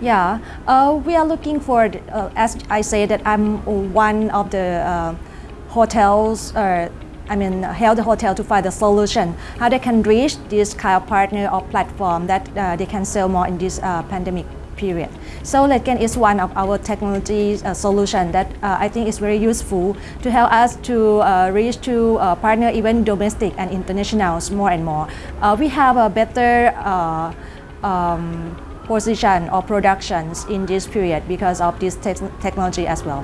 Yeah, uh, we are looking for, uh, as I say that I'm one of the uh, hotels, uh, I mean help the hotel to find the solution, how they can reach this kind of partner or platform that uh, they can sell more in this uh, pandemic period. So Letgen is one of our technology solution that I think is very useful to help us to reach to partner even domestic and internationals more and more. We have a better um, position or productions in this period because of this te technology as well.